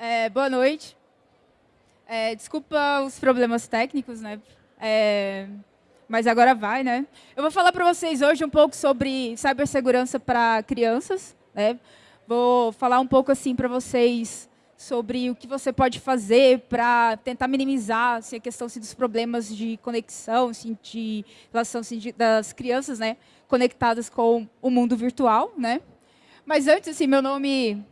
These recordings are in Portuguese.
É, boa noite. É, desculpa os problemas técnicos, né? É, mas agora vai, né? Eu vou falar para vocês hoje um pouco sobre cibersegurança para crianças, né? Vou falar um pouco assim para vocês sobre o que você pode fazer para tentar minimizar assim, a questão assim, dos problemas de conexão, assim, de relação assim, de, das crianças, né, conectadas com o mundo virtual, né? Mas antes, assim, meu nome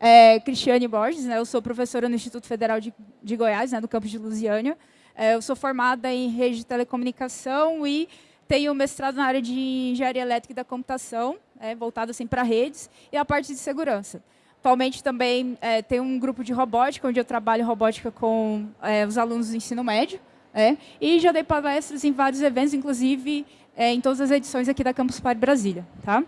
é Cristiane Borges, né? Eu sou professora no Instituto Federal de, de Goiás, né, no campus de Lusiânia. É, eu sou formada em rede de telecomunicação e tenho mestrado na área de engenharia elétrica e da computação, é, voltado assim para redes e a parte de segurança. Atualmente também é, tem um grupo de robótica, onde eu trabalho robótica com é, os alunos do ensino médio. É, e já dei palestras em vários eventos, inclusive é, em todas as edições aqui da Campus Party Brasília. Tá?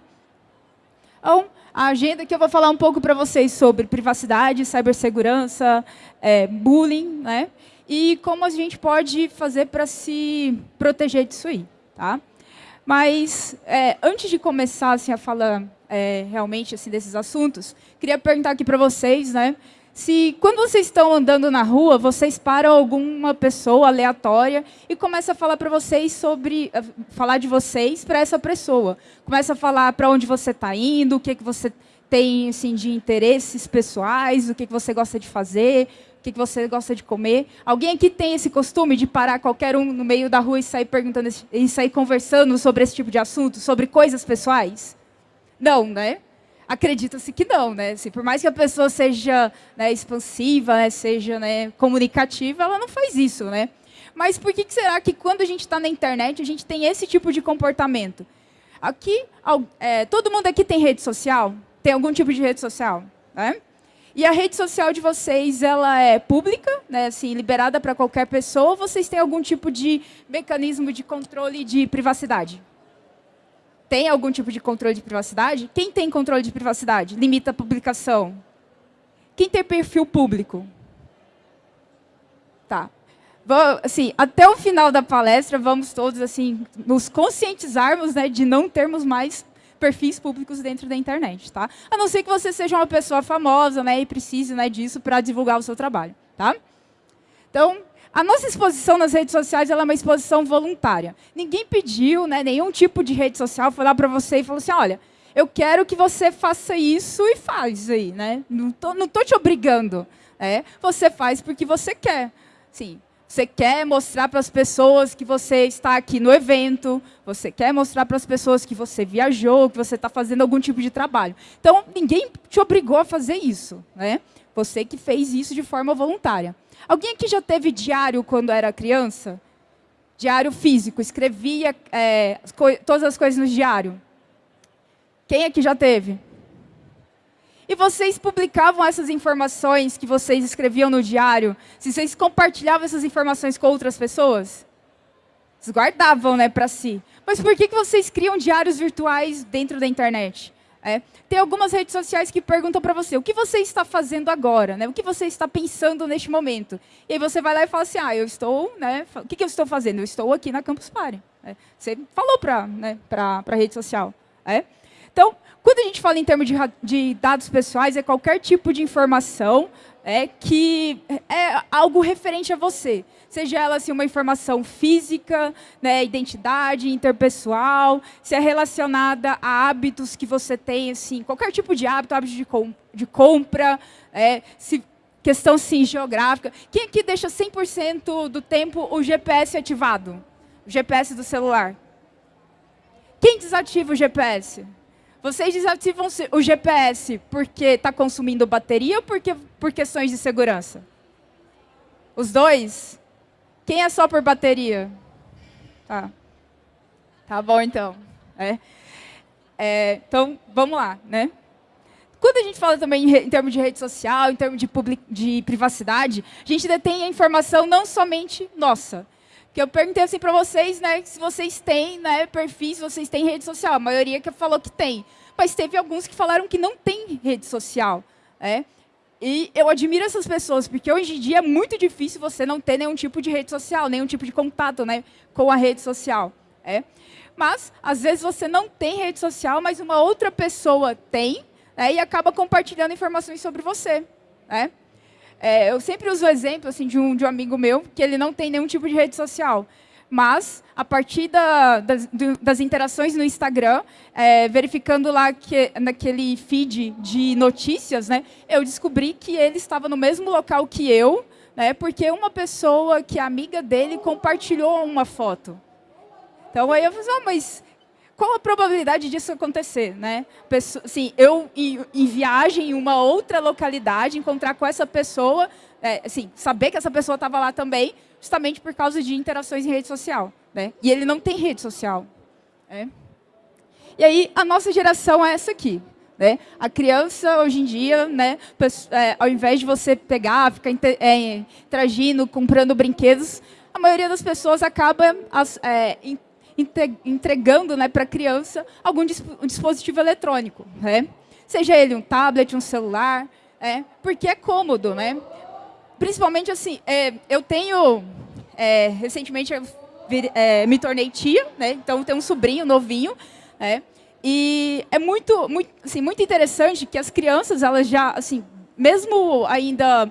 Então, a agenda que eu vou falar um pouco para vocês sobre privacidade, cibersegurança, é, bullying, né? e como a gente pode fazer para se proteger disso aí. Tá? Mas, é, antes de começar assim, a falar é, realmente assim, desses assuntos, queria perguntar aqui para vocês, né, se quando vocês estão andando na rua, vocês param alguma pessoa aleatória e começa a falar para vocês sobre, eh, falar de vocês para essa pessoa. Começa a falar para onde você está indo, o que, que você tem assim, de interesses pessoais, o que, que você gosta de fazer, o que, que você gosta de comer. Alguém aqui tem esse costume de parar qualquer um no meio da rua e sair perguntando e sair conversando sobre esse tipo de assunto, sobre coisas pessoais? Não, né? Acredita-se que não, né? Assim, por mais que a pessoa seja né, expansiva, né, seja né, comunicativa, ela não faz isso, né? Mas por que será que quando a gente está na internet, a gente tem esse tipo de comportamento? Aqui, é, todo mundo aqui tem rede social? Tem algum tipo de rede social? Né? E a rede social de vocês, ela é pública, né, assim, liberada para qualquer pessoa, ou vocês têm algum tipo de mecanismo de controle de privacidade? Tem algum tipo de controle de privacidade? Quem tem controle de privacidade? Limita a publicação. Quem tem perfil público? Tá. Assim, até o final da palestra, vamos todos assim nos conscientizarmos né, de não termos mais perfis públicos dentro da internet, tá? A não ser que você seja uma pessoa famosa, né, e precise, né, disso para divulgar o seu trabalho, tá? Então, a nossa exposição nas redes sociais é uma exposição voluntária. Ninguém pediu, né, nenhum tipo de rede social foi lá para você e falou assim, olha, eu quero que você faça isso e faz aí, né? Não tô, não tô te obrigando. É, você faz porque você quer. Sim, você quer mostrar para as pessoas que você está aqui no evento, você quer mostrar para as pessoas que você viajou, que você está fazendo algum tipo de trabalho. Então, ninguém te obrigou a fazer isso. Né? Você que fez isso de forma voluntária. Alguém aqui já teve diário quando era criança? Diário físico, escrevia é, as todas as coisas no diário. Quem aqui já teve? E vocês publicavam essas informações que vocês escreviam no diário? Se vocês compartilhavam essas informações com outras pessoas? Vocês guardavam né, para si. Mas por que, que vocês criam diários virtuais dentro da internet? É, tem algumas redes sociais que perguntam para você, o que você está fazendo agora? Né? O que você está pensando neste momento? E aí você vai lá e fala assim, ah, eu estou, né, o que, que eu estou fazendo? Eu estou aqui na Campus Party. É, você falou para né, a rede social. É? Então, quando a gente fala em termos de, de dados pessoais, é qualquer tipo de informação é, que é algo referente a você seja ela assim, uma informação física, né, identidade interpessoal, se é relacionada a hábitos que você tem, assim, qualquer tipo de hábito, hábito de, com, de compra, é, se, questão sim, geográfica. Quem aqui deixa 100% do tempo o GPS ativado? O GPS do celular. Quem desativa o GPS? Vocês desativam o GPS porque está consumindo bateria ou porque, por questões de segurança? Os dois? Quem é só por bateria? Tá. Tá bom, então. É. É, então, vamos lá, né? Quando a gente fala também em, termos de rede social, em termos de, de privacidade, a gente detém a informação não somente nossa. Que eu perguntei assim para vocês, né, se vocês têm né, perfis, se vocês têm rede social. A maioria que falou que tem. Mas teve alguns que falaram que não tem rede social. É. E eu admiro essas pessoas, porque hoje em dia é muito difícil você não ter nenhum tipo de rede social, nenhum tipo de contato né, com a rede social. É. Mas, às vezes, você não tem rede social, mas uma outra pessoa tem, né, e acaba compartilhando informações sobre você. Né? É, eu sempre uso o exemplo assim, de, um, de um amigo meu, que ele não tem nenhum tipo de rede social. Mas, a partir da, das, das, interações no Instagram, é, verificando lá que, naquele feed de notícias, né, eu descobri que ele estava no mesmo local que eu, né, porque uma pessoa que é amiga dele compartilhou uma foto. Então, aí eu falei, oh, mas qual a probabilidade disso acontecer? Né? Pessoa, assim, eu, em, em, viagem em uma outra localidade, encontrar com essa pessoa, é, assim, saber que essa pessoa estava lá também, justamente por causa de interações em rede social. Né? E ele não tem rede social. Né? E aí, a nossa geração é essa aqui. Né? A criança, hoje em dia, né, é, ao invés de você pegar, ficar é, interagindo, comprando brinquedos, a maioria das pessoas acaba as, é, entregando né, para a criança algum um dispositivo eletrônico. Né? Seja ele um tablet, um celular, é, porque é cômodo. Né? Principalmente assim, é, eu tenho, é, recentemente eu é, me tornei tia, né? então tenho um sobrinho novinho, né? e é muito, muito, assim, muito interessante que as crianças, elas já, assim, mesmo ainda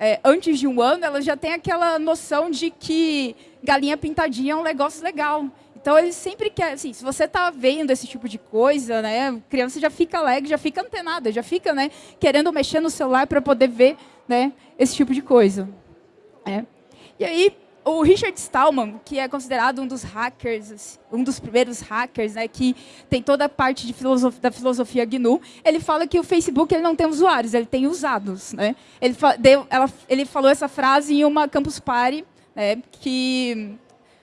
é, antes de um ano, elas já têm aquela noção de que galinha pintadinha é um negócio legal. Então, eles sempre querem, assim, se você está vendo esse tipo de coisa, né, criança já fica alegre, já fica antenada, já fica né, querendo mexer no celular para poder ver né, esse tipo de coisa. É. E aí, o Richard Stallman, que é considerado um dos hackers, um dos primeiros hackers, né, que tem toda a parte filosofia, da filosofia GNU, ele fala que o Facebook ele não tem usuários, ele tem usados. Né? Ele, deu, ela, ele falou essa frase em uma Campus Party, né, que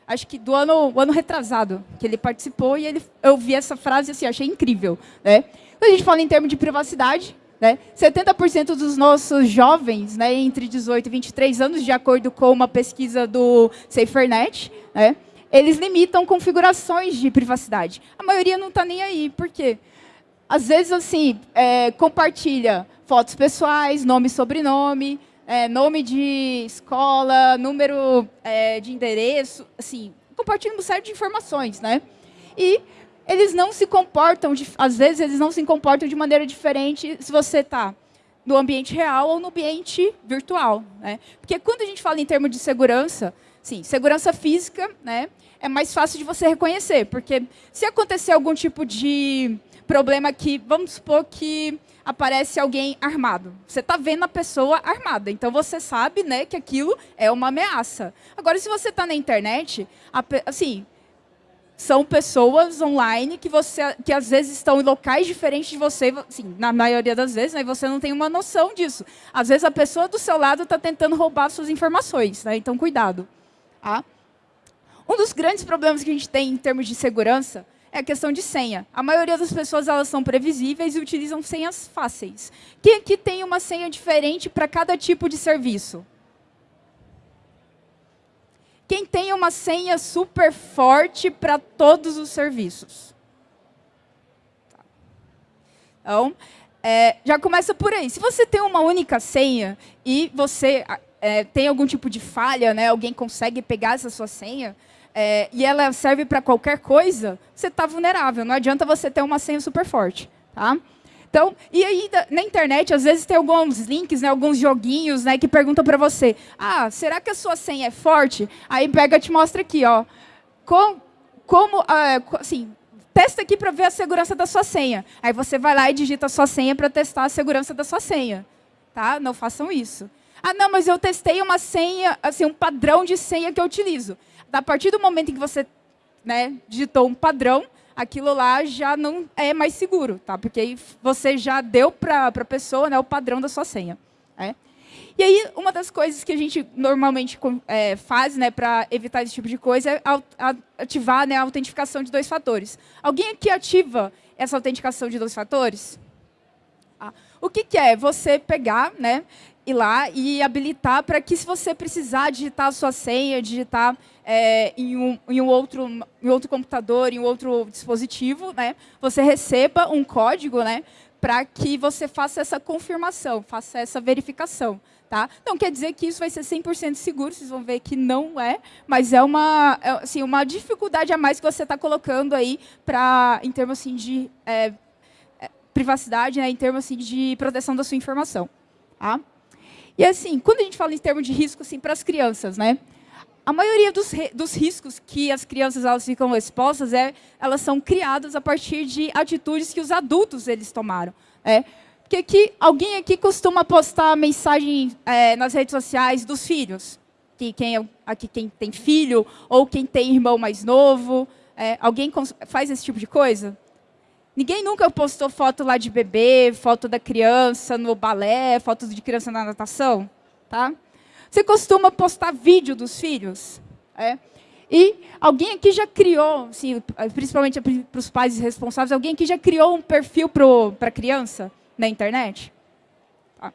acho que do ano, ano retrasado, que ele participou, e ele, eu vi essa frase assim, achei incrível. Né? Quando a gente fala em termos de privacidade, né, 70% dos nossos jovens, né, entre 18 e 23 anos, de acordo com uma pesquisa do SaferNet, né, eles limitam configurações de privacidade. A maioria não está nem aí, por quê? Às vezes, assim, é, compartilha fotos pessoais, nome e sobrenome, é, nome de escola, número é, de endereço, assim, compartilhando uma série de informações, né? E eles não se comportam, de, às vezes eles não se comportam de maneira diferente se você está no ambiente real ou no ambiente virtual, né? Porque quando a gente fala em termos de segurança, sim, segurança física, né, é mais fácil de você reconhecer, porque se acontecer algum tipo de problema que, vamos supor que aparece alguém armado. Você está vendo a pessoa armada, então você sabe né, que aquilo é uma ameaça. Agora, se você está na internet, assim, são pessoas online que, você, que às vezes estão em locais diferentes de você, assim, na maioria das vezes, né, e você não tem uma noção disso. Às vezes a pessoa do seu lado está tentando roubar suas informações, né, então cuidado. Tá? Um dos grandes problemas que a gente tem em termos de segurança é a questão de senha. A maioria das pessoas elas são previsíveis e utilizam senhas fáceis. Quem aqui tem uma senha diferente para cada tipo de serviço? Quem tem uma senha super forte para todos os serviços? Então, é, já começa por aí. Se você tem uma única senha e você é, tem algum tipo de falha, né, alguém consegue pegar essa sua senha, é, e ela serve para qualquer coisa, você está vulnerável. Não adianta você ter uma senha super forte. Tá? Então, e aí na internet, às vezes tem alguns links, né, alguns joguinhos né, que perguntam para você, ah, será que a sua senha é forte? Aí pega te mostra aqui, ó, com, como, uh, assim, testa aqui para ver a segurança da sua senha. Aí você vai lá e digita a sua senha para testar a segurança da sua senha. Tá? Não façam isso. Ah, não, mas eu testei uma senha, assim, um padrão de senha que eu utilizo a partir do momento em que você né, digitou um padrão, aquilo lá já não é mais seguro, tá? porque aí você já deu para a pessoa né, o padrão da sua senha. É? E aí, uma das coisas que a gente normalmente é, faz né, para evitar esse tipo de coisa é ativar né, a autentificação de dois fatores. Alguém aqui ativa essa autenticação de dois fatores? Ah, o que, que é? Você pegar né, ir lá e habilitar para que, se você precisar digitar a sua senha, digitar é, em, um, em, um outro, em outro computador, em outro dispositivo, né, você receba um código né, para que você faça essa confirmação, faça essa verificação. Tá? Não quer dizer que isso vai ser 100% seguro, vocês vão ver que não é, mas é uma, é, assim, uma dificuldade a mais que você está colocando aí pra, em termos assim, de é, é, privacidade, né, em termos assim, de proteção da sua informação. Tá? E assim, quando a gente fala em termos de risco assim, para as crianças, né? A maioria dos, dos riscos que as crianças elas ficam expostas, é, elas são criadas a partir de atitudes que os adultos eles tomaram. É. Porque aqui, alguém aqui costuma postar mensagem é, nas redes sociais dos filhos? Que quem, é, aqui quem tem filho ou quem tem irmão mais novo? É, alguém faz esse tipo de coisa? Ninguém nunca postou foto lá de bebê, foto da criança no balé, foto de criança na natação? Tá? Você costuma postar vídeo dos filhos? É. E alguém aqui já criou, assim, principalmente para os pais responsáveis, alguém aqui já criou um perfil para criança na internet? Tá.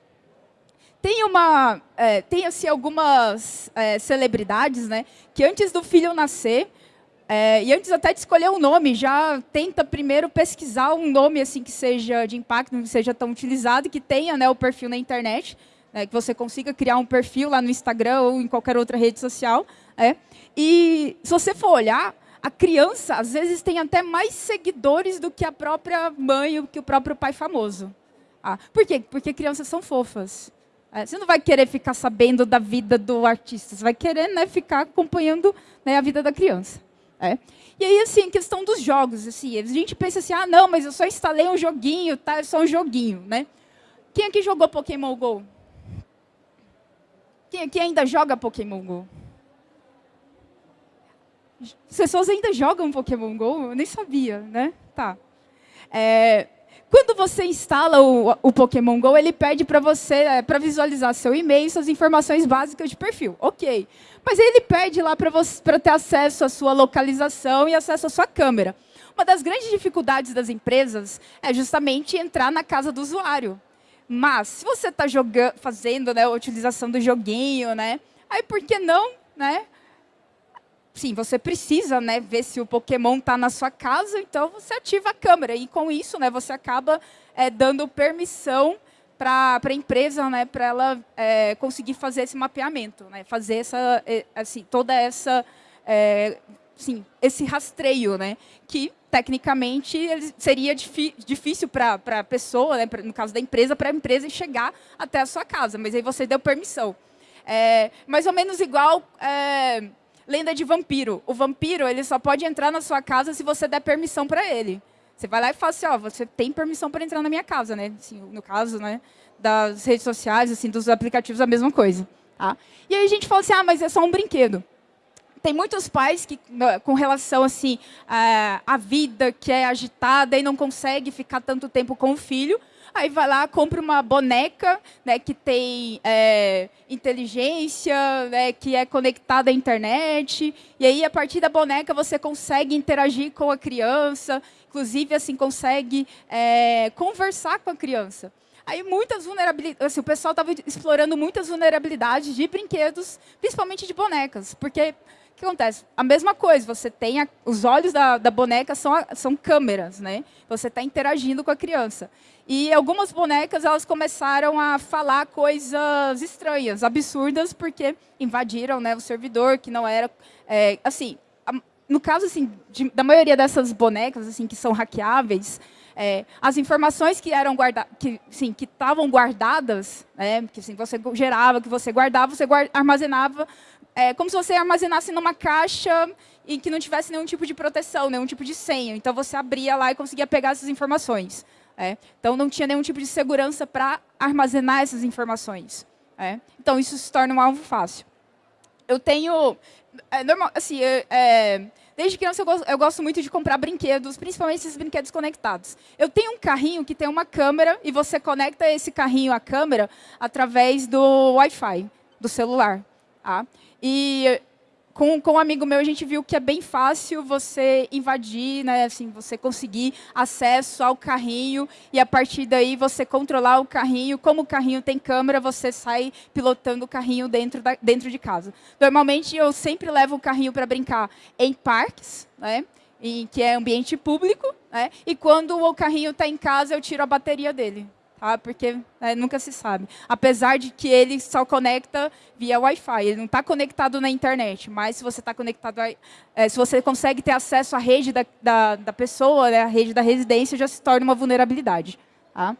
Tem uma, é, tem assim algumas é, celebridades, né, que antes do filho nascer é, e antes até de escolher um nome, já tenta primeiro pesquisar um nome assim que seja de impacto, que seja tão utilizado, que tenha né, o perfil na internet é, que você consiga criar um perfil lá no Instagram ou em qualquer outra rede social. É. E se você for olhar, a criança, às vezes, tem até mais seguidores do que a própria mãe ou que o próprio pai famoso. Ah, por quê? Porque crianças são fofas. É, você não vai querer ficar sabendo da vida do artista, você vai querer né, ficar acompanhando né, a vida da criança. É. E aí, assim, questão dos jogos, assim, a gente pensa assim, ah, não, mas eu só instalei um joguinho, tá? É só um joguinho, né? Quem aqui jogou Pokémon GO? Quem aqui ainda joga Pokémon GO? As pessoas ainda jogam Pokémon GO? Eu nem sabia, né? Tá. É, quando você instala o, o, Pokémon GO, ele pede para você, é, para visualizar seu e-mail, suas informações básicas de perfil. Ok. Mas ele pede lá para ter acesso à sua localização e acesso à sua câmera. Uma das grandes dificuldades das empresas é justamente entrar na casa do usuário. Mas, se você está fazendo né, a utilização do joguinho, né, aí por que não, né? Sim, você precisa né, ver se o Pokémon está na sua casa, então você ativa a câmera. E com isso, né, você acaba é, dando permissão para a empresa, né, para ela é, conseguir fazer esse mapeamento, né, fazer essa, assim, toda essa, é, sim, esse rastreio, né, que tecnicamente seria difícil para a pessoa, né, no caso da empresa, para a empresa chegar até a sua casa, mas aí você deu permissão. É, mais ou menos igual é, lenda de vampiro. O vampiro ele só pode entrar na sua casa se você der permissão para ele. Você vai lá e fala assim, ó, você tem permissão para entrar na minha casa, né? Assim, no caso, né, das redes sociais, assim, dos aplicativos, a mesma coisa. Tá? E aí a gente fala assim, ah, mas é só um brinquedo tem muitos pais que, com relação assim à vida que é agitada e não consegue ficar tanto tempo com o filho, aí vai lá, compra uma boneca né, que tem é, inteligência, né, que é conectada à internet, e aí, a partir da boneca, você consegue interagir com a criança, inclusive, assim, consegue é, conversar com a criança. Aí muitas vulnerabilidades, assim, o pessoal estava explorando muitas vulnerabilidades de brinquedos, principalmente de bonecas, porque que acontece? A mesma coisa, você tem a, os olhos da, da boneca são, são câmeras, né? Você está interagindo com a criança. E algumas bonecas elas começaram a falar coisas estranhas, absurdas, porque invadiram né, o servidor, que não era... É, assim, a, no caso assim, de, da maioria dessas bonecas assim, que são hackeáveis, é, as informações que eram guardadas, que sim, que estavam guardadas, né, que assim, você gerava, que você guardava, você guarda, armazenava é como se você armazenasse numa caixa e que não tivesse nenhum tipo de proteção, nenhum tipo de senha. Então, você abria lá e conseguia pegar essas informações. É. Então, não tinha nenhum tipo de segurança para armazenar essas informações. É. Então, isso se torna um alvo fácil. Eu tenho... É, normal, assim, é, desde criança eu gosto, eu gosto, muito de comprar brinquedos, principalmente esses brinquedos conectados. Eu tenho um carrinho que tem uma câmera e você conecta esse carrinho à câmera através do Wi-Fi do celular. Tá? E com, com um amigo meu, a gente viu que é bem fácil você invadir, né, assim, você conseguir acesso ao carrinho e, a partir daí, você controlar o carrinho. Como o carrinho tem câmera, você sai pilotando o carrinho dentro, da, dentro de casa. Normalmente, eu sempre levo o carrinho para brincar em parques, né, em, que é ambiente público, né, e quando o carrinho está em casa, eu tiro a bateria dele tá? porque né, nunca se sabe. Apesar de que ele só conecta via Wi-Fi, ele não está conectado na internet, mas se você está conectado, a, é, se você consegue ter acesso à rede da, da, da pessoa, né, a rede da residência, já se torna uma vulnerabilidade. Tá?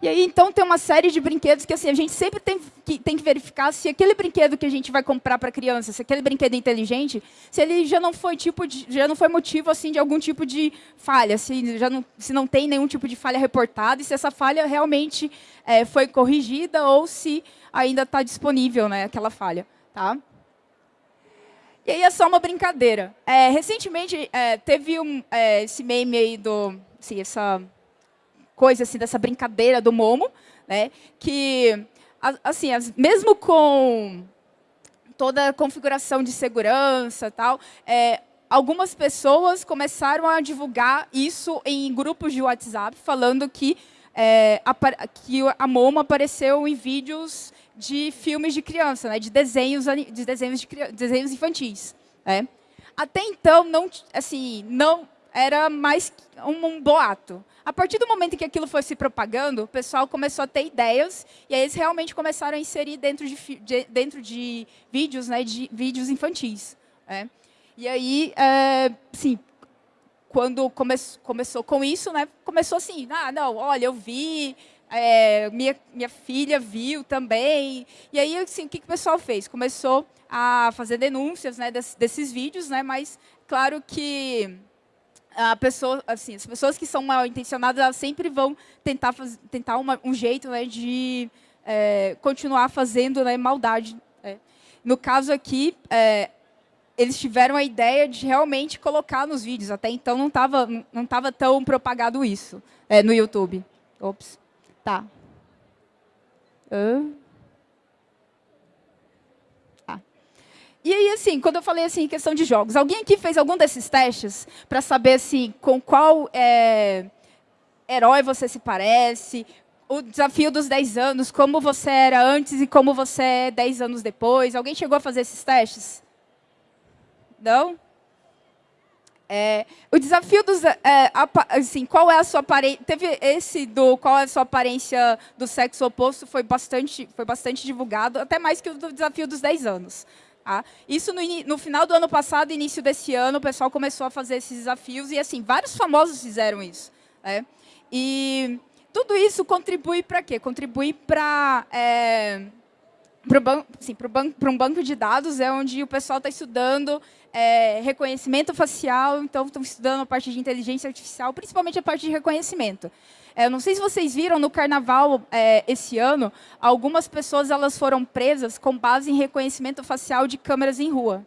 E aí, então, tem uma série de brinquedos que assim, a gente sempre tem que, tem que verificar se aquele brinquedo que a gente vai comprar para criança, se aquele brinquedo é inteligente, se ele já não foi tipo de, já não foi motivo assim de algum tipo de falha, se já não, se não tem nenhum tipo de falha reportada e se essa falha realmente é, foi corrigida ou se ainda está disponível, né, aquela falha, tá? E aí é só uma brincadeira. É, recentemente é, teve um, é, esse meme aí do, assim, essa coisa assim dessa brincadeira do Momo, né? Que assim, as, mesmo com toda a configuração de segurança tal, é, algumas pessoas começaram a divulgar isso em grupos de WhatsApp, falando que, é, a, que a Momo apareceu em vídeos de filmes de criança, né, de desenhos, de desenhos, de, desenhos infantis. Né. Até então, não, assim, não era mais um, um boato. A partir do momento que aquilo foi se propagando, o pessoal começou a ter ideias, e aí eles realmente começaram a inserir dentro de, de dentro de vídeos, né, de vídeos infantis. Né? E aí, é, sim, quando come começou com isso, né, começou assim, ah, não, olha, eu vi, é, minha, minha filha viu também. E aí, assim, o que, que o pessoal fez? Começou a fazer denúncias né, desses, vídeos, né, mas claro que a pessoa, assim, as pessoas que são mal intencionadas, elas sempre vão tentar, faz, tentar uma, um jeito né, de é, continuar fazendo né, maldade. Né. No caso aqui, é, eles tiveram a ideia de realmente colocar nos vídeos. Até então não estava não tava tão propagado isso é, no YouTube. Ops. Tá. Uh. E aí, assim, quando eu falei assim, em questão de jogos, alguém aqui fez algum desses testes para saber assim, com qual é, herói você se parece, o desafio dos 10 anos, como você era antes e como você é 10 anos depois? Alguém chegou a fazer esses testes? Não? É, o desafio dos, é, assim, qual é a sua aparência? Teve esse do qual é a sua aparência do sexo oposto foi bastante, foi bastante divulgado, até mais que o do desafio dos 10 anos. Tá? Isso no, no, final do ano passado, início desse ano, o pessoal começou a fazer esses desafios e assim vários famosos fizeram isso. Né? E tudo isso contribui para quê? Contribui para é, para assim, um banco de dados, é onde o pessoal está estudando é, reconhecimento facial, então estão estudando a parte de inteligência artificial, principalmente a parte de reconhecimento. É, não sei se vocês viram, no carnaval é, esse ano, algumas pessoas elas foram presas com base em reconhecimento facial de câmeras em rua.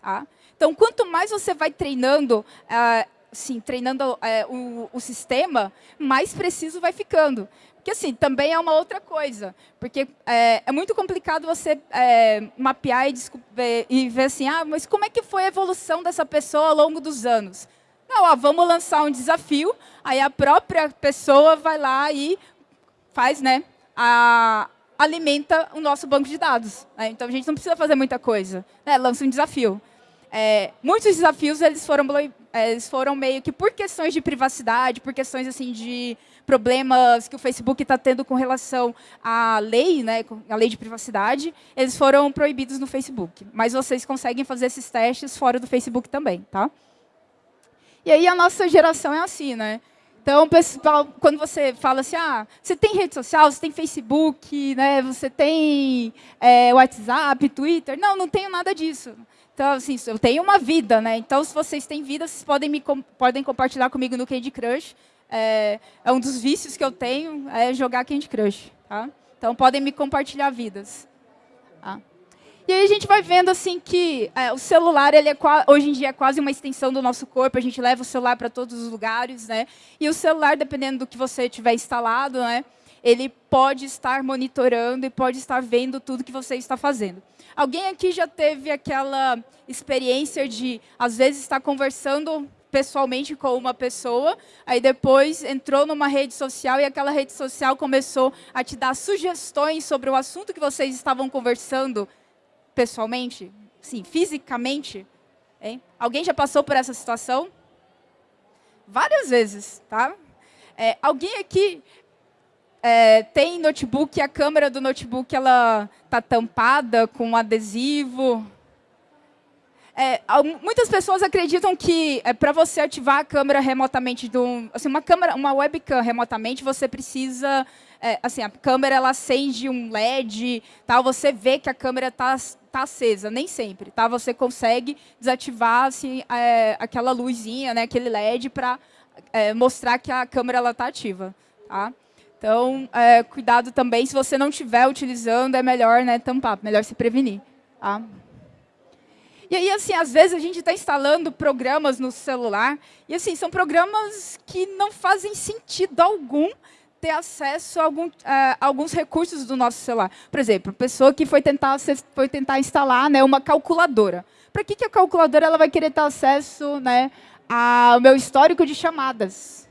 Tá? Então, quanto mais você vai treinando, é, sim, treinando é, o, o sistema, mais preciso vai ficando. Porque, assim, também é uma outra coisa. Porque é, é muito complicado você é, mapear e, e, ver assim, ah, mas como é que foi a evolução dessa pessoa ao longo dos anos? Não, ó, vamos lançar um desafio, aí a própria pessoa vai lá e faz, né, a, alimenta o nosso banco de dados. Né? Então, a gente não precisa fazer muita coisa. Né? Lança um desafio. É, muitos desafios eles foram, é, eles foram meio que por questões de privacidade, por questões assim de problemas que o Facebook está tendo com relação à lei, né, a lei de privacidade, eles foram proibidos no Facebook. Mas vocês conseguem fazer esses testes fora do Facebook também, tá? E aí a nossa geração é assim, né? Então, pessoal, quando você fala assim, ah, você tem rede social, você tem Facebook, né, você tem é, WhatsApp, Twitter. Não, não tenho nada disso. Então, assim, eu tenho uma vida, né? Então, se vocês têm vida, vocês podem, me, podem compartilhar comigo no Candy Crush. É, é, um dos vícios que eu tenho, é jogar Candy Crush. Tá? Então, podem me compartilhar vidas. E aí a gente vai vendo assim que é, o celular, ele é hoje em dia é quase uma extensão do nosso corpo, a gente leva o celular para todos os lugares, né? E o celular, dependendo do que você tiver instalado, né? Ele pode estar monitorando e pode estar vendo tudo que você está fazendo. Alguém aqui já teve aquela experiência de, às vezes, estar conversando pessoalmente com uma pessoa, aí depois entrou numa rede social e aquela rede social começou a te dar sugestões sobre o assunto que vocês estavam conversando pessoalmente? Sim, fisicamente? Hein? Alguém já passou por essa situação? Várias vezes, tá? É, alguém aqui é, tem notebook e a câmera do notebook ela está tampada com um adesivo? é, muitas pessoas acreditam que é, para você ativar a câmera remotamente, do, assim, uma câmera, uma webcam remotamente, você precisa, é, assim, a câmera ela acende um LED, tal, você vê que a câmera está tá acesa, nem sempre, tá? Você consegue desativar assim, é, aquela luzinha, né, aquele LED para é, mostrar que a câmera ela está ativa, tá? Então, é, cuidado também, se você não estiver utilizando, é melhor né, tampar, melhor se prevenir. Tá? E aí, assim, às vezes a gente está instalando programas no celular, e assim, são programas que não fazem sentido algum ter acesso a algum, a alguns recursos do nosso celular. Por exemplo, pessoa que foi tentar, foi tentar instalar né, uma calculadora. Para que, que a calculadora ela vai querer ter acesso né, ao meu histórico de chamadas?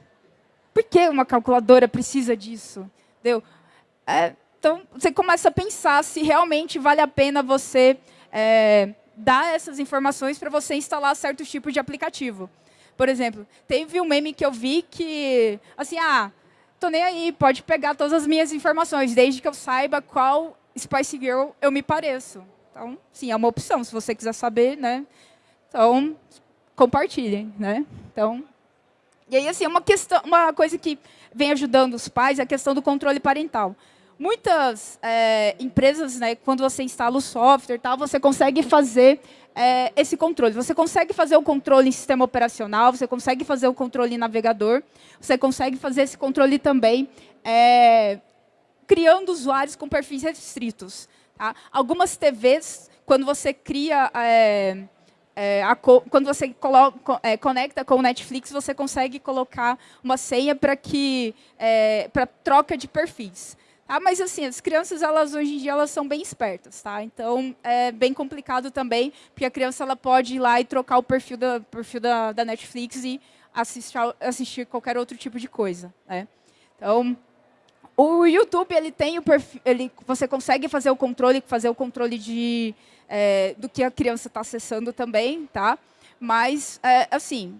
Por que uma calculadora precisa disso? Entendeu? É, então, você começa a pensar se realmente vale a pena você... É, dar essas informações para você instalar certos tipos de aplicativo. Por exemplo, teve um meme que eu vi que, assim, ah, tô nem aí, pode pegar todas as minhas informações, desde que eu saiba qual Spice Girl eu me pareço. Então, sim, é uma opção, se você quiser saber, né? Então, compartilhem, né? Então, e aí, assim, uma, questão, uma coisa que vem ajudando os pais é a questão do controle parental. Muitas é, empresas, né, quando você instala o software, tal, você consegue fazer é, esse controle. Você consegue fazer o controle em sistema operacional, você consegue fazer o controle em navegador, você consegue fazer esse controle também é, criando usuários com perfis restritos. Tá? Algumas TVs, quando você cria... É, é, a, quando você é, conecta com o Netflix, você consegue colocar uma senha para que é, para troca de perfis. Ah, mas assim, as crianças, elas hoje em dia, elas são bem espertas, tá? Então, é bem complicado também, porque a criança ela pode ir lá e trocar o perfil da, perfil da, da Netflix e assistir, assistir qualquer outro tipo de coisa, né? Então, o YouTube, ele tem o perfil, ele, você consegue fazer o controle, fazer o controle de, é, do que a criança está acessando também, tá? Mas, é, assim,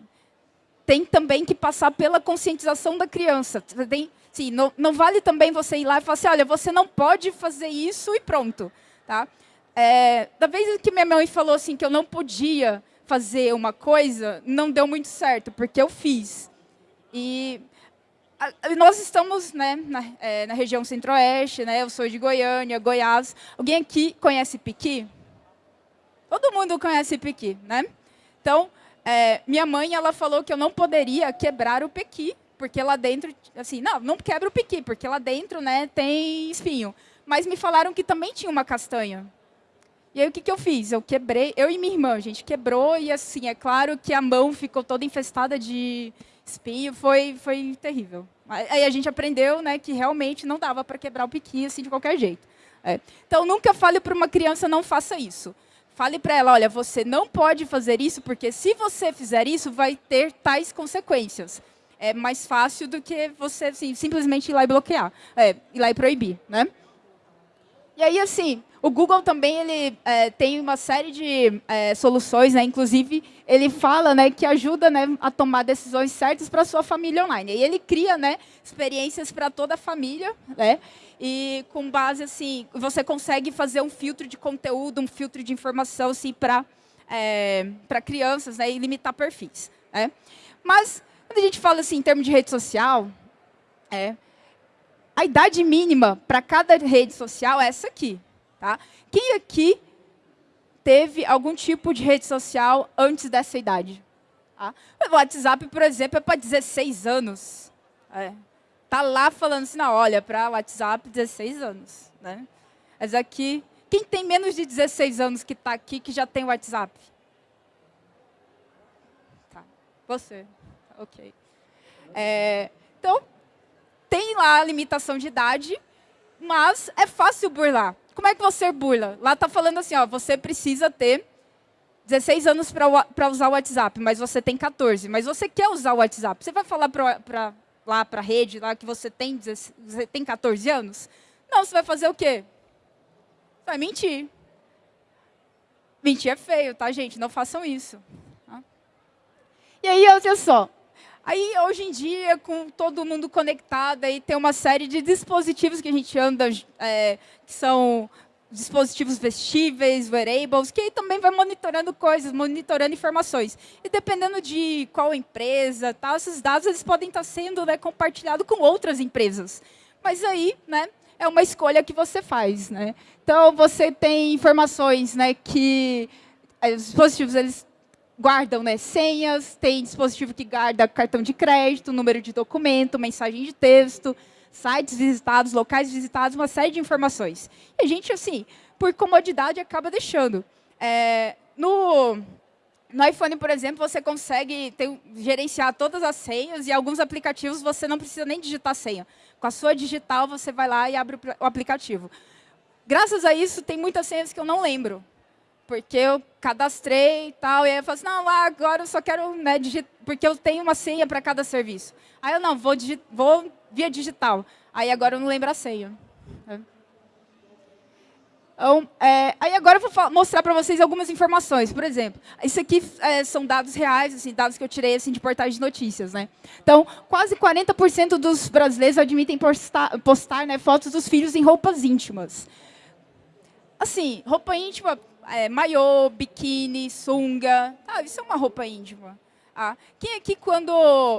tem também que passar pela conscientização da criança. Tem, Sim, não, não vale também você ir lá e falar assim, olha, você não pode fazer isso e pronto. Tá? É, da vez que minha mãe falou assim que eu não podia fazer uma coisa, não deu muito certo, porque eu fiz. E nós estamos né, na, é, na região centro-oeste, né, eu sou de Goiânia, Goiás. Alguém aqui conhece Piqui? Todo mundo conhece Piqui, né? Então, é, minha mãe ela falou que eu não poderia quebrar o Pequi porque lá dentro, assim, não, não quebra o piqui, porque lá dentro né, tem espinho. Mas me falaram que também tinha uma castanha. E aí o que, que eu fiz? Eu quebrei, eu e minha irmã, a gente quebrou e assim, é claro que a mão ficou toda infestada de espinho, foi, foi terrível. Aí a gente aprendeu né, que realmente não dava para quebrar o piqui assim de qualquer jeito. É. Então nunca fale para uma criança não faça isso. Fale para ela, olha, você não pode fazer isso porque se você fizer isso vai ter tais consequências é mais fácil do que você assim, simplesmente ir lá e bloquear, é, ir lá e proibir. Né? E aí, assim, o Google também ele, é, tem uma série de é, soluções, né? inclusive ele fala né, que ajuda né, a tomar decisões certas para sua família online. E ele cria né, experiências para toda a família, né? e com base assim, você consegue fazer um filtro de conteúdo, um filtro de informação assim, para é, crianças né, e limitar perfis. Né? Mas quando a gente fala assim em termos de rede social, é, a idade mínima para cada rede social é essa aqui. Tá? Quem aqui teve algum tipo de rede social antes dessa idade? Tá? O WhatsApp, por exemplo, é para 16 anos. É. Tá lá falando assim, não, olha, para WhatsApp, 16 anos. Né? Mas aqui, quem tem menos de 16 anos que está aqui, que já tem WhatsApp? Tá. Você ok. É, então, tem lá a limitação de idade, mas é fácil burlar. Como é que você burla? Lá está falando assim, ó, você precisa ter 16 anos para usar o WhatsApp, mas você tem 14. Mas você quer usar o WhatsApp. Você vai falar pra, lá para a rede lá que você tem, você tem 14 anos? Não, você vai fazer o quê? Vai mentir. Mentir é feio, tá, gente? Não façam isso. Tá? E aí, olha só. Aí, hoje em dia, com todo mundo conectado, aí tem uma série de dispositivos que a gente anda, é, que são dispositivos vestíveis, wearables, que também vai monitorando coisas, monitorando informações. E dependendo de qual empresa, tal, esses dados eles podem estar sendo né, compartilhados com outras empresas. Mas aí, né, é uma escolha que você faz. Né? Então, você tem informações né, que eh, os dispositivos eles guardam né, senhas, tem dispositivo que guarda cartão de crédito, número de documento, mensagem de texto, sites visitados, locais visitados, uma série de informações. E a gente, assim, por comodidade, acaba deixando. É, no, no iPhone, por exemplo, você consegue ter, gerenciar todas as senhas e alguns aplicativos você não precisa nem digitar senha. Com a sua digital, você vai lá e abre o aplicativo. Graças a isso, tem muitas senhas que eu não lembro porque eu cadastrei e tal, e aí eu falo assim, não, agora eu só quero, né, porque eu tenho uma senha para cada serviço. Aí eu, não, vou, vou via digital. Aí agora eu não lembro a senha. É. Então, é, aí agora eu vou mostrar para vocês algumas informações. Por exemplo, isso aqui é, são dados reais, assim, dados que eu tirei assim, de portais de notícias. Né? Então, quase 40% dos brasileiros admitem postar, postar né, fotos dos filhos em roupas íntimas. Assim, roupa íntima é, maiô, biquíni, sunga. Ah, isso é uma roupa íntima. Ah, quem aqui, quando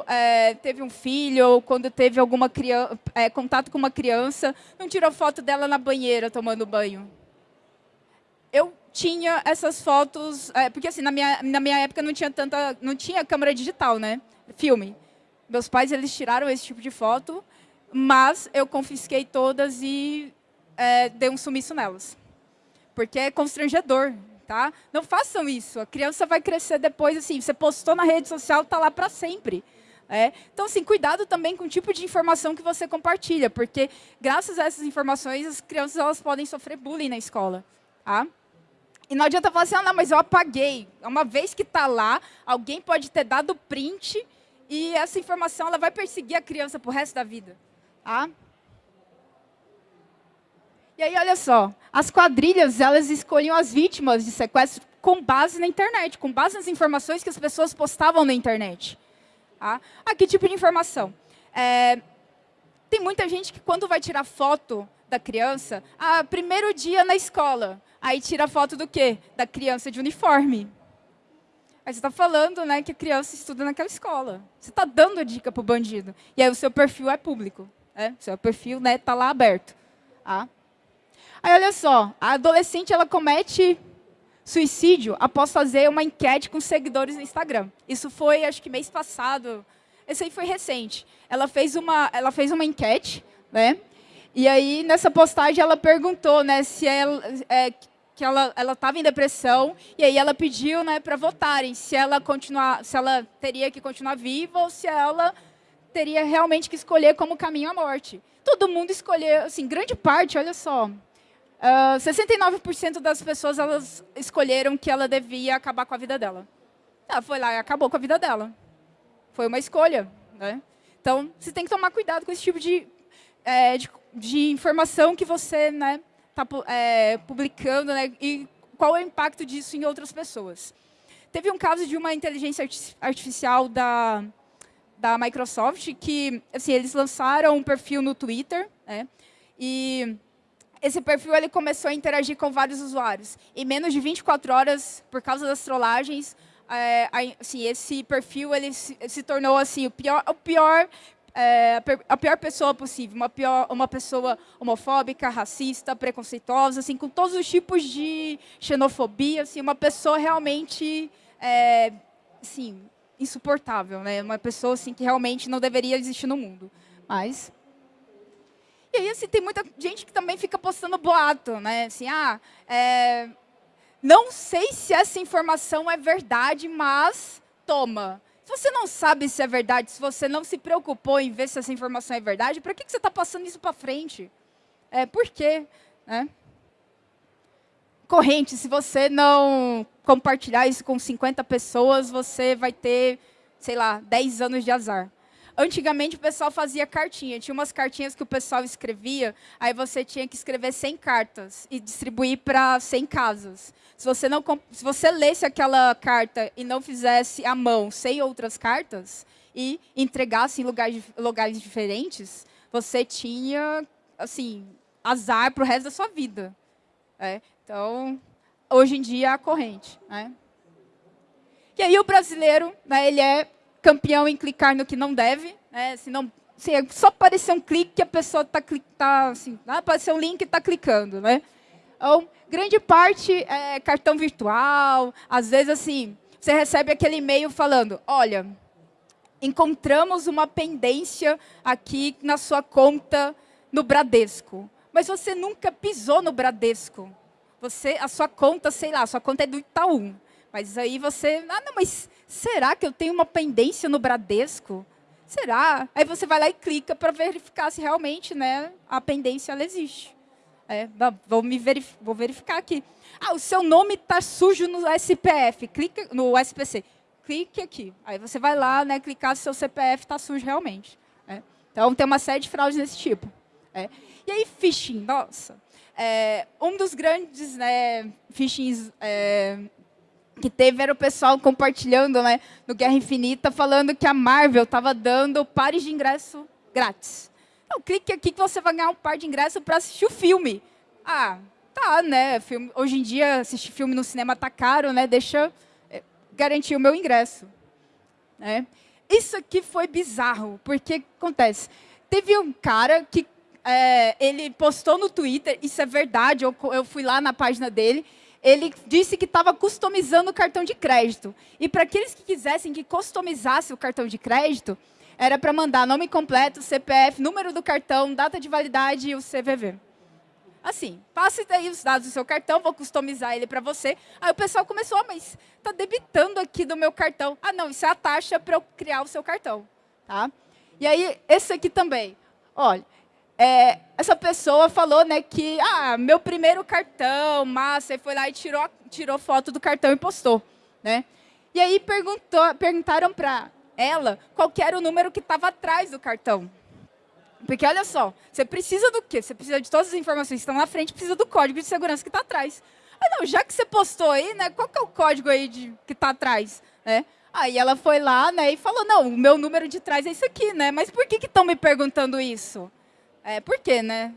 é, teve um filho ou quando teve alguma criança, é, contato com uma criança, não tirou foto dela na banheira tomando banho? Eu tinha essas fotos, é, porque assim, na minha, na minha época não tinha tanta, não tinha câmera digital, né? Filme. Meus pais, eles tiraram esse tipo de foto, mas eu confisquei todas e é, dei um sumiço nelas porque é constrangedor, tá? Não façam isso. A criança vai crescer depois, assim, você postou na rede social, está lá para sempre. É. Então, assim, cuidado também com o tipo de informação que você compartilha, porque graças a essas informações, as crianças elas podem sofrer bullying na escola. Tá? E não adianta falar assim, ah, não, mas eu apaguei. Uma vez que está lá, alguém pode ter dado print e essa informação ela vai perseguir a criança para o resto da vida. Tá? E aí, olha só, as quadrilhas, elas escolhiam as vítimas de sequestro com base na internet, com base nas informações que as pessoas postavam na internet. Tá? Ah, que tipo de informação? É, tem muita gente que quando vai tirar foto da criança, ah, primeiro dia na escola, aí tira foto do quê? Da criança de uniforme. Aí você está falando né, que a criança estuda naquela escola. Você está dando dica para o bandido. E aí o seu perfil é público. Né? O seu perfil está né, tá lá aberto. Ah. Aí, olha só, a adolescente ela comete suicídio após fazer uma enquete com seguidores no Instagram. Isso foi, acho que mês passado. Esse aí foi recente. Ela fez uma, ela fez uma enquete, né? E aí, nessa postagem, ela perguntou né, se ela, é, que ela estava em depressão, e aí ela pediu né, para votarem se ela, continuar, se ela teria que continuar viva ou se ela teria realmente que escolher como caminho à morte. Todo mundo escolheu, assim, grande parte, olha só, Uh, ah, 69% das pessoas elas escolheram que ela devia acabar com a vida dela. Ela foi lá e acabou com a vida dela. Foi uma escolha. Né? Então, você tem que tomar cuidado com esse tipo de, é, de, de informação que você né, tá, é, publicando né, e qual é o impacto disso em outras pessoas. Teve um caso de uma inteligência artificial da, da Microsoft que assim, eles lançaram um perfil no Twitter né, e esse perfil ele começou a interagir com vários usuários. Em menos de 24 horas, por causa das trollagens, é, assim, esse perfil ele se, se, tornou assim, o pior, o pior é, a pior pessoa possível, uma, pior, uma pessoa homofóbica, racista, preconceituosa, assim, com todos os tipos de xenofobia, assim, uma pessoa realmente é, assim, insuportável, né? uma pessoa assim, que realmente não deveria existir no mundo. Mas e aí, assim, tem muita gente que também fica postando boato, né? Assim, ah, é, não sei se essa informação é verdade, mas toma. Se você não sabe se é verdade, se você não se preocupou em ver se essa informação é verdade, para que, você está passando isso para frente? É, por quê? Né? Corrente, se você não compartilhar isso com 50 pessoas, você vai ter, sei lá, 10 anos de azar. Antigamente o pessoal fazia cartinha, tinha umas cartinhas que o pessoal escrevia, aí você tinha que escrever 100 cartas e distribuir para 100 casas. Se você, não, se você lesse aquela carta e não fizesse à mão 100 outras cartas e entregasse em lugares, lugares diferentes, você tinha assim azar para o resto da sua vida. É, então, hoje em dia, é a corrente. Né? E aí o brasileiro, né, ele é campeão em clicar no que não deve, né, se não Assim, é só aparecer um clique que a pessoa está tá, assim, aparecer um link e está clicando, né? Então, grande parte é cartão virtual, às vezes assim, você recebe aquele e-mail falando, olha, encontramos uma pendência aqui na sua conta no Bradesco, mas você nunca pisou no Bradesco. Você, a sua conta, sei lá, a sua conta é do Itaú, mas aí você, ah, não, mas será que eu tenho uma pendência no Bradesco? Será? Aí você vai lá e clica para verificar se realmente né, a pendência ela existe. É, vou, me verif vou verificar aqui. Ah, o seu nome está sujo no SPF, clica no SPC. Clique aqui. Aí você vai lá, né, clicar se seu CPF está sujo realmente. É. Então, tem uma série de fraudes desse tipo. É. E aí, phishing, nossa. É, um dos grandes né, phishings é, que teve era o pessoal compartilhando né, no Guerra Infinita, falando que a Marvel estava dando pares de ingresso grátis. Então, clique aqui que você vai ganhar um par de ingresso para assistir o filme. Ah, tá, né? Filme, hoje em dia, assistir filme no cinema tá caro, né? Deixa é, garantir o meu ingresso. Né? Isso aqui foi bizarro, porque acontece. Teve um cara que é, ele postou no Twitter, isso é verdade, eu, eu fui lá na página dele, ele disse que estava customizando o cartão de crédito. E para aqueles que quisessem que customizasse o cartão de crédito, era para mandar nome completo, CPF, número do cartão, data de validade e o CVV. Assim, passe daí os dados do seu cartão, vou customizar ele para você. Aí o pessoal começou, ah, mas está debitando aqui do meu cartão. Ah, não, isso é a taxa para eu criar o seu cartão. Tá? E aí, esse aqui também. Olha, é, essa pessoa falou né, que, ah, meu primeiro cartão, massa, e foi lá e tirou, tirou foto do cartão e postou. Né? E aí perguntou, perguntaram para ela qual era o número que estava atrás do cartão. Porque olha só, você precisa do quê? Você precisa de todas as informações que estão na frente, precisa do código de segurança que está atrás. Ah, não, já que você postou aí, né, qual que é o código aí de, que está atrás? Né? Aí ela foi lá né, e falou, não, o meu número de trás é isso aqui, né? Mas por que estão me perguntando isso? É, por quê, né?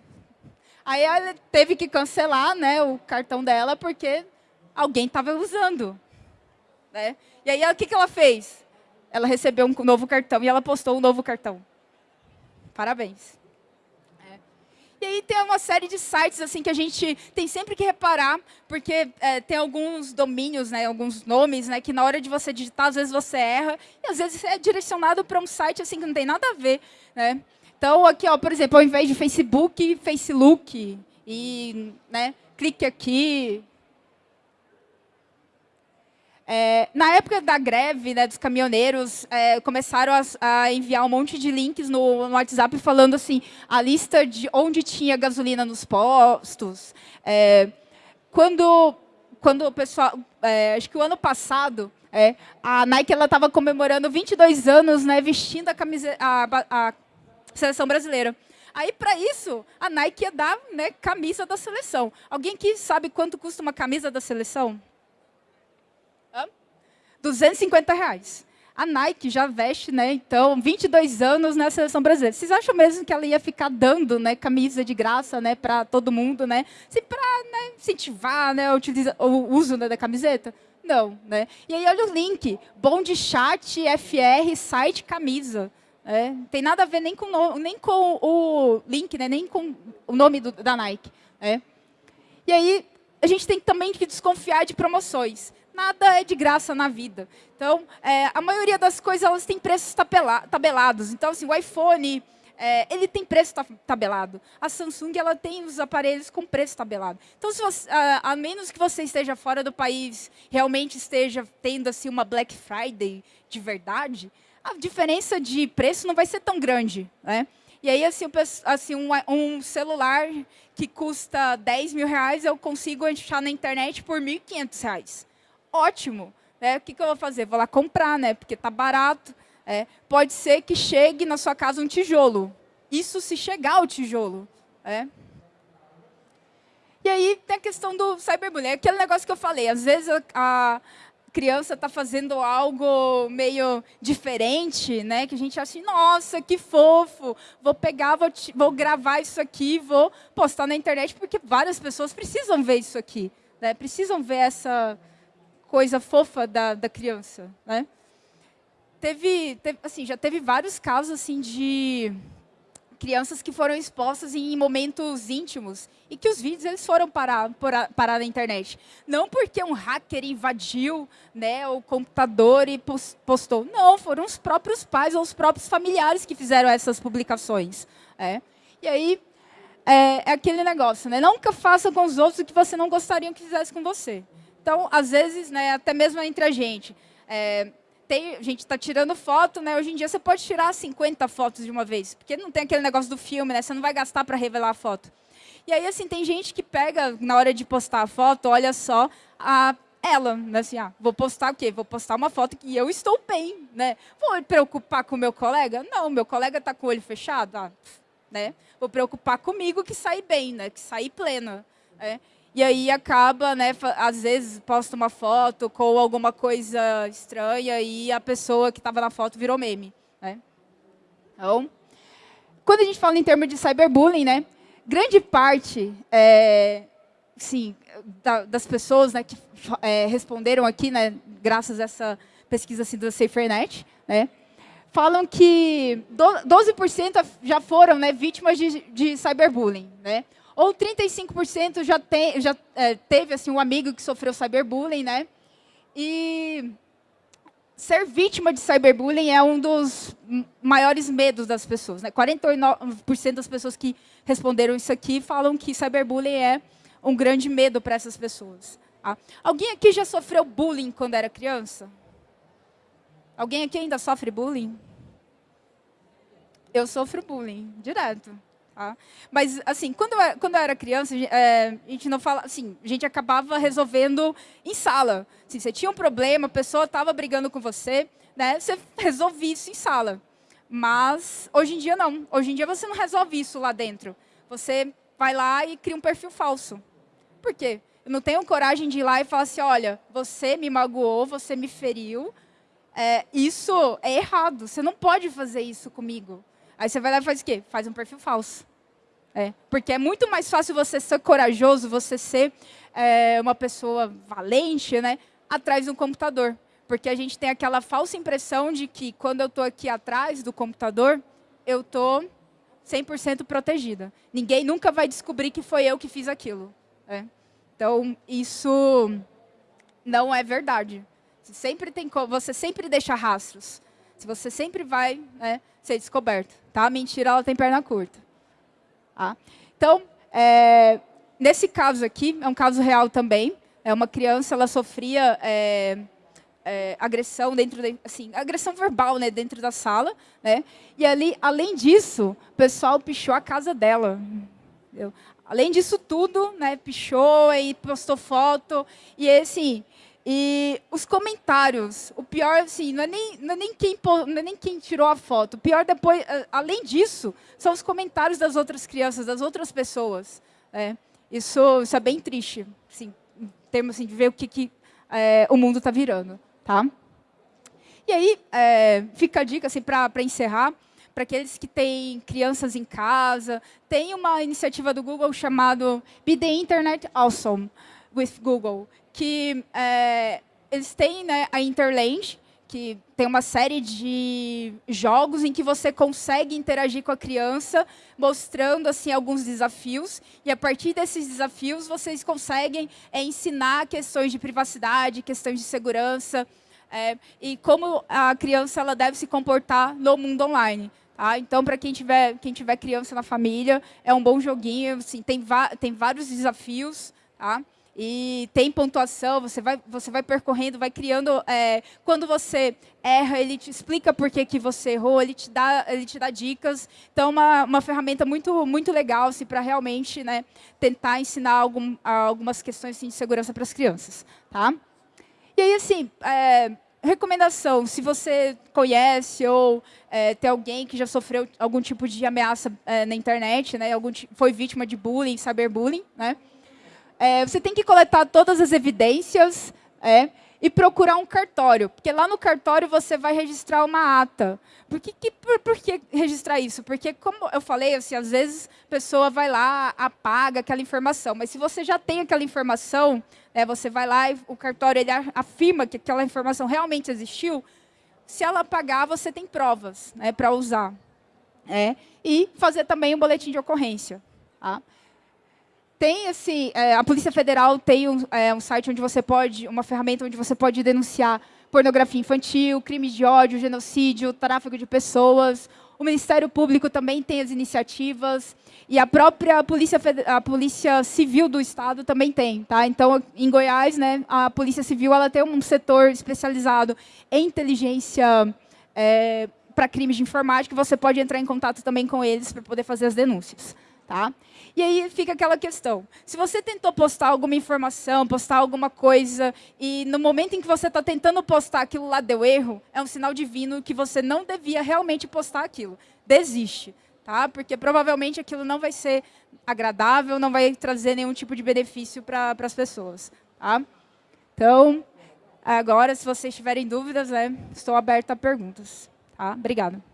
Aí ela teve que cancelar né, o cartão dela porque alguém estava usando. Né? E aí, o que, que ela fez? Ela recebeu um novo cartão e ela postou um novo cartão. Parabéns. É. E aí tem uma série de sites assim que a gente tem sempre que reparar, porque é, tem alguns domínios, né, alguns nomes, né, que na hora de você digitar, às vezes você erra, e às vezes é direcionado para um site assim que não tem nada a ver. Né? Então, aqui, ó, por exemplo, ao invés de Facebook, Facebook. E, né, clique aqui. É, na época da greve né, dos caminhoneiros, é, começaram a, a, enviar um monte de links no, no, WhatsApp falando assim, a lista de onde tinha gasolina nos postos. É, quando, quando o pessoal, é, acho que o ano passado, é, a Nike estava comemorando 22 anos né, vestindo a, camiseta, a, a seleção brasileira. Aí, para isso, a Nike ia dar né, camisa da seleção. Alguém que sabe quanto custa uma camisa da seleção? Hã? 250 reais. A Nike já veste, né, então, 22 anos na seleção brasileira. Vocês acham mesmo que ela ia ficar dando né, camisa de graça né, para todo mundo, né? Se para né, incentivar né, o uso né, da camiseta? Não. Né? E aí, olha o link. Bom de chat, FR, site, camisa. É, tem nada a ver nem com, no, nem com o link, né, nem com o nome do, da Nike. É. E aí, a gente tem também que desconfiar de promoções. Nada é de graça na vida. Então, é, a maioria das coisas elas têm preços tabelados. Então, assim, o iPhone, é, ele tem preço tabelado. A Samsung ela tem os aparelhos com preço tabelado. Então, se você, a, a, menos que você esteja fora do país, realmente esteja tendo assim, uma Black Friday de verdade, a diferença de preço não vai ser tão grande. Né? E aí, assim, assim um, um, celular que custa 10 mil reais, eu consigo achar na internet por 1.500 reais. Ótimo. Né? O que, que eu vou fazer? Vou lá comprar, né? porque está barato. É. Pode ser que chegue na sua casa um tijolo. Isso se chegar o tijolo. É. E aí tem a questão do cyberbullying. É aquele negócio que eu falei. Às vezes a, criança está fazendo algo meio diferente, né? Que a gente acha assim, nossa, que fofo, vou pegar, vou, vou gravar isso aqui, vou postar na internet, porque várias pessoas precisam ver isso aqui, né? Precisam ver essa coisa fofa da, da criança, né? Teve, teve, assim, já teve vários casos assim de crianças que foram expostas em momentos íntimos e que os vídeos eles foram parar, parar na internet. Não porque um hacker invadiu né, o computador e postou. Não, foram os próprios pais ou os próprios familiares que fizeram essas publicações. É. E aí, é, é aquele negócio, né? Nunca faça com os outros o que você não gostaria que fizesse com você. Então, às vezes, né, até mesmo entre a gente, é, tem, a gente está tirando foto, né? Hoje em dia você pode tirar 50 fotos de uma vez, porque não tem aquele negócio do filme, né? Você não vai gastar para revelar a foto. E aí, assim, tem gente que pega, na hora de postar a foto, olha só, a ela, né? assim, ah, vou postar o quê? Vou postar uma foto que eu estou bem, né? Vou me preocupar com o meu colega? Não, meu colega está com o olho fechado, ah, né? Vou preocupar comigo que sair bem, né? Que sair plena, né? E aí acaba, né, às vezes posta uma foto com alguma coisa estranha e a pessoa que estava na foto virou meme. Né? Então, quando a gente fala em termos de cyberbullying, né, grande parte é, sim, da, das pessoas né, que é, responderam aqui, né, graças a essa pesquisa assim, do SaferNet, né, falam que 12% já foram né, vítimas de, de cyberbullying. Né? Ou 35% já, tem, já é, teve assim, um amigo que sofreu cyberbullying, né? E ser vítima de cyberbullying é um dos maiores medos das pessoas. Né? 49% das pessoas que responderam isso aqui falam que cyberbullying é um grande medo para essas pessoas. Tá? Alguém aqui já sofreu bullying quando era criança? Alguém aqui ainda sofre bullying? Eu sofro bullying, direto. Tá? Mas, assim, quando eu, quando eu era criança, é, a gente não fala, assim, a gente acabava resolvendo em sala. Assim, você tinha um problema, a pessoa estava brigando com você, né? Você resolvia isso em sala. Mas, hoje em dia, não. Hoje em dia, você não resolve isso lá dentro. Você vai lá e cria um perfil falso. Por quê? Eu não tenho coragem de ir lá e falar assim, olha, você me magoou, você me feriu, é, isso é errado, você não pode fazer isso comigo. Aí você vai lá e faz o quê? Faz um perfil falso. É, porque é muito mais fácil você ser corajoso, você ser é, uma pessoa valente, né, atrás de um computador. Porque a gente tem aquela falsa impressão de que quando eu estou aqui atrás do computador, eu estou 100% protegida. Ninguém nunca vai descobrir que foi eu que fiz aquilo. É. Então, isso não é verdade. Sempre, tem, você sempre deixa rastros. Você sempre vai né, ser descoberto. Tá? A mentira ela tem perna curta. Tá? Então, é, nesse caso aqui, é um caso real também. É uma criança, ela sofria é, é, agressão dentro, de, assim, agressão verbal, né, dentro da sala, né? E ali, além disso, o pessoal pichou a casa dela. Entendeu? Além disso tudo, né, pichou e postou foto e assim, e os comentários, o pior, assim, não é nem, não é nem, quem, não é nem quem tirou a foto. O pior depois, além disso, são os comentários das outras crianças, das outras pessoas. É, isso, isso é bem triste, assim, em termos assim, de ver o que, que é, o mundo está virando. Tá? E aí, é, fica a dica assim, para encerrar, para aqueles que têm crianças em casa, tem uma iniciativa do Google chamada Be the Internet Awesome with Google, que é, eles têm né, a Interland, que tem uma série de jogos em que você consegue interagir com a criança, mostrando assim alguns desafios, e a partir desses desafios vocês conseguem é, ensinar questões de privacidade, questões de segurança, é, e como a criança ela deve se comportar no mundo online. Tá? Então, para quem tiver, quem tiver criança na família, é um bom joguinho, assim, tem, tem vários desafios, tá? E tem pontuação, você vai, você vai percorrendo, vai criando. É, quando você erra, ele te explica por que, que você errou, ele te dá, ele te dá dicas. Então, uma, uma ferramenta muito, muito legal assim, para realmente né, tentar ensinar algum, algumas questões assim, de segurança para as crianças. Tá? E aí, assim, é, recomendação, se você conhece ou é, tem alguém que já sofreu algum tipo de ameaça é, na internet, né, algum, foi vítima de bullying, cyberbullying, né? É, você tem que coletar todas as evidências é, e procurar um cartório, porque lá no cartório você vai registrar uma ata. Por que, que por, por, que registrar isso? Porque, como eu falei, assim, às vezes a pessoa vai lá, apaga aquela informação, mas se você já tem aquela informação, né, você vai lá e o cartório ele afirma que aquela informação realmente existiu, se ela apagar, você tem provas né, para usar. É, e fazer também um boletim de ocorrência. Tá? Tem esse, é, a Polícia Federal tem um, é, um site onde você pode, uma ferramenta onde você pode denunciar pornografia infantil, crimes de ódio, genocídio, tráfico de pessoas. O Ministério Público também tem as iniciativas e a própria Polícia, a Polícia Civil do Estado também tem. Tá? Então, em Goiás, né, a Polícia Civil ela tem um setor especializado em inteligência é, para crimes de informática. Você pode entrar em contato também com eles para poder fazer as denúncias. Tá? E aí fica aquela questão. Se você tentou postar alguma informação, postar alguma coisa, e no momento em que você está tentando postar aquilo lá deu erro, é um sinal divino que você não devia realmente postar aquilo. Desiste, tá? porque provavelmente aquilo não vai ser agradável, não vai trazer nenhum tipo de benefício para as pessoas. Tá? Então, agora, se vocês tiverem dúvidas, né, estou aberta a perguntas. Tá? Obrigada.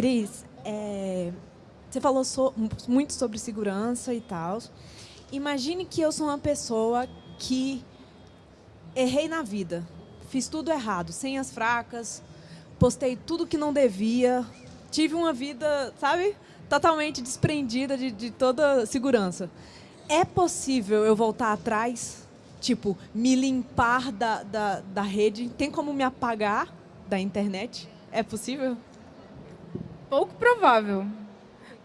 Cris, é, você falou so, muito sobre segurança e tal. Imagine que eu sou uma pessoa que errei na vida. Fiz tudo errado, senhas fracas, postei tudo que não devia. Tive uma vida, sabe, totalmente desprendida de, de toda segurança. É possível eu voltar atrás? Tipo, me limpar da, da, da rede? Tem como me apagar da internet? É possível? Pouco provável.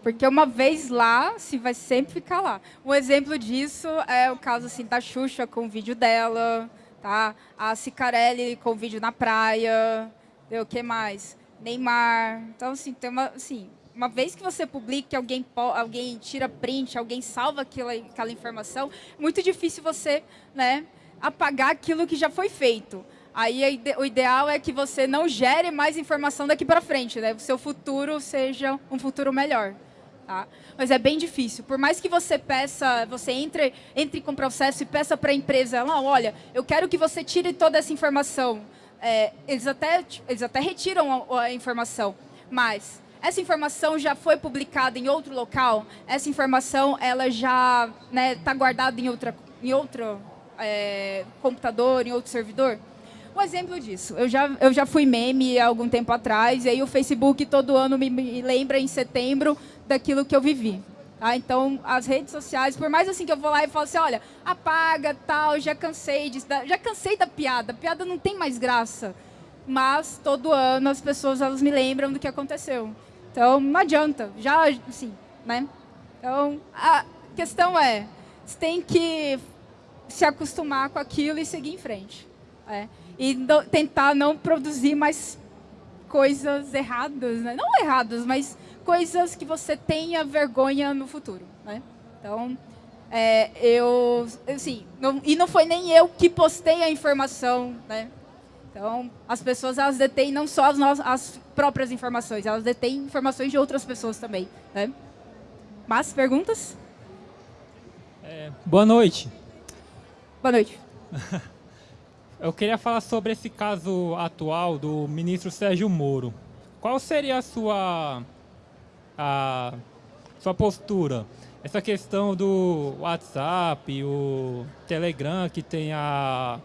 Porque uma vez lá, se vai sempre ficar lá. Um exemplo disso é o caso assim, da Xuxa com o vídeo dela, tá? a Cicarelli com o vídeo na praia, o que mais? Neymar. Então, assim, tem uma, assim, uma vez que você publica, alguém, alguém tira print, alguém salva aquela, aquela informação, é muito difícil você né, apagar aquilo que já foi feito. Aí o ideal é que você não gere mais informação daqui para frente, né? O seu futuro seja um futuro melhor. Tá? Mas é bem difícil. Por mais que você peça, você entre, entre com processo e peça para a empresa, não, olha, eu quero que você tire toda essa informação. É, eles, até, eles até retiram a, a informação, mas essa informação já foi publicada em outro local, essa informação ela já está né, tá guardada em, outra, em outro é, computador, em outro servidor. Um exemplo disso, eu já, eu já fui meme há algum tempo atrás, e aí o Facebook todo ano me, me lembra em setembro daquilo que eu vivi. Tá? Então, as redes sociais, por mais assim que eu vou lá e falo assim, olha, apaga, tal, já cansei disso, já cansei da piada, a piada não tem mais graça. Mas, todo ano, as pessoas elas me lembram do que aconteceu. Então, não adianta, já, assim, né? Então, a questão é, você tem que se acostumar com aquilo e seguir em frente. É e do, tentar não produzir mais coisas erradas, né? não erradas, mas coisas que você tenha vergonha no futuro. Né? Então, é, eu, assim, não, e não foi nem eu que postei a informação, né? Então, as pessoas elas detêm não só as, nossas, as próprias informações, elas detêm informações de outras pessoas também. Né? Mas, perguntas? É, boa noite. Boa noite. Eu queria falar sobre esse caso atual do ministro Sérgio Moro. Qual seria a sua, a sua postura? Essa questão do WhatsApp, o Telegram, que tem a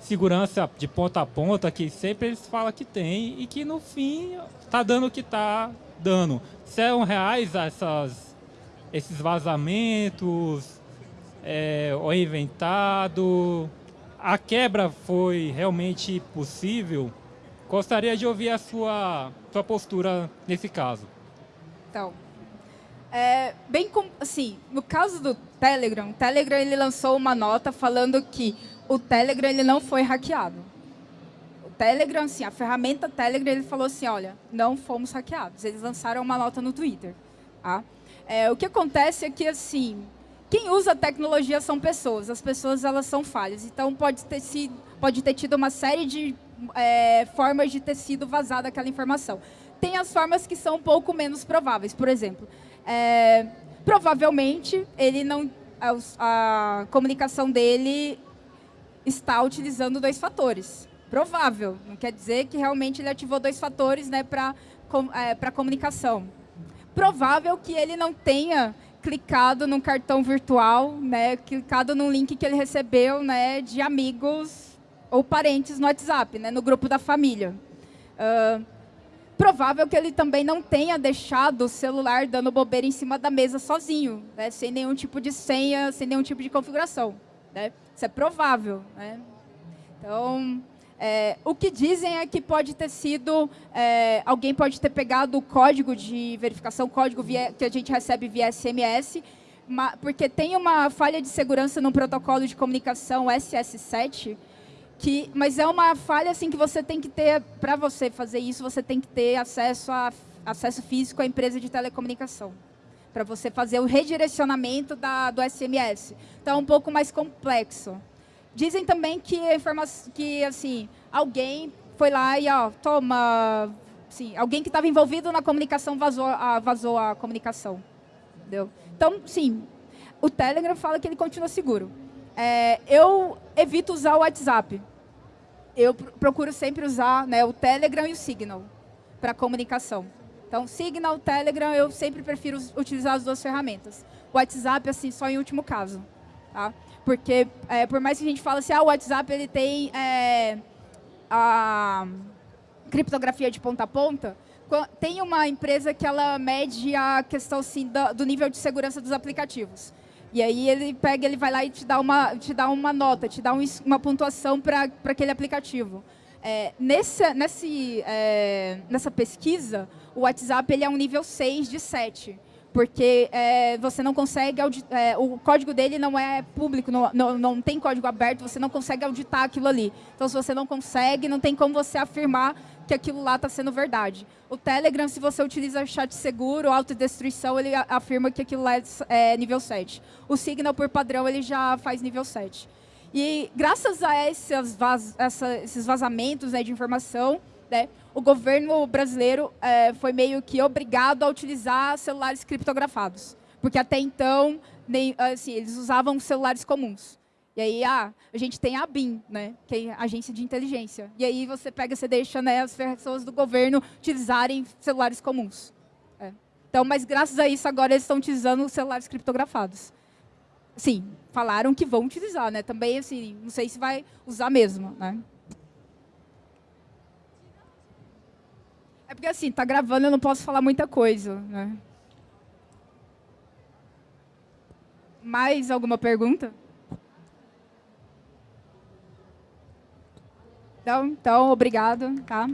segurança de ponta a ponta, que sempre eles falam que tem, e que no fim está dando o que está dando. São reais essas, esses vazamentos, é, ou inventado? A quebra foi realmente possível, gostaria de ouvir a sua, sua postura nesse caso. Então, é, bem com, assim, no caso do Telegram, o Telegram ele lançou uma nota falando que o Telegram ele não foi hackeado. O Telegram, assim, a ferramenta Telegram, ele falou assim, olha, não fomos hackeados. Eles lançaram uma nota no Twitter. Tá? É, o que acontece é que, assim, quem usa tecnologia são pessoas, as pessoas elas são falhas. Então pode ter sido, pode ter tido uma série de é, formas de ter sido vazada aquela informação. Tem as formas que são um pouco menos prováveis. Por exemplo, é, provavelmente ele não a, a comunicação dele está utilizando dois fatores. Provável, não quer dizer que realmente ele ativou dois fatores né, para é, comunicação. Provável que ele não tenha clicado num cartão virtual, né, clicado num link que ele recebeu né, de amigos ou parentes no WhatsApp, né, no grupo da família. Uh, provável que ele também não tenha deixado o celular dando bobeira em cima da mesa sozinho, né, sem nenhum tipo de senha, sem nenhum tipo de configuração. Né? Isso é provável. Né? Então, é, o que dizem é que pode ter sido, é, alguém pode ter pegado o código de verificação, código via, que a gente recebe via SMS, porque tem uma falha de segurança no protocolo de comunicação SS7, que, mas é uma falha assim que você tem que ter, para você fazer isso, você tem que ter acesso, a, acesso físico à empresa de telecomunicação, para você fazer o redirecionamento da, do SMS. Então, é um pouco mais complexo. Dizem também que, que assim, alguém foi lá e, ó, toma... Sim, alguém que estava envolvido na comunicação vazou a, vazou a comunicação. Entendeu? Então, sim, o Telegram fala que ele continua seguro. É, eu evito usar o WhatsApp. Eu procuro sempre usar né, o Telegram e o Signal para comunicação. Então, Signal, Telegram, eu sempre prefiro utilizar as duas ferramentas. O WhatsApp, assim, só em último caso. Tá? Porque, é, por mais que a gente fale assim, ah, o WhatsApp ele tem é, a criptografia de ponta a ponta, tem uma empresa que ela mede a questão assim, do, nível de segurança dos aplicativos. E aí ele pega, ele vai lá e te dá uma, te dá uma nota, te dá um, uma pontuação para aquele aplicativo. É, nesse, é, nessa pesquisa, o WhatsApp ele é um nível 6 de 7 porque é, você não consegue, é, o código dele não é público, não, não, não, tem código aberto, você não consegue auditar aquilo ali. Então, se você não consegue, não tem como você afirmar que aquilo lá está sendo verdade. O Telegram, se você utiliza chat seguro, autodestruição, ele afirma que aquilo lá é, é nível 7. O Signal, por padrão, ele já faz nível 7. E graças a esses, vaz, essa, esses vazamentos né, de informação, né, o governo brasileiro é, foi meio que obrigado a utilizar celulares criptografados. Porque até então, nem, assim, eles usavam celulares comuns. E aí, ah, a gente tem a BIM, né, que é a agência de inteligência. E aí você pega, você deixa né, as pessoas do governo utilizarem celulares comuns. É. Então, mas graças a isso, agora eles estão utilizando celulares criptografados. Sim, falaram que vão utilizar, né? Também, assim, não sei se vai usar mesmo, né? É porque assim, tá gravando, eu não posso falar muita coisa, né? Mais alguma pergunta? Então, então obrigado, tá?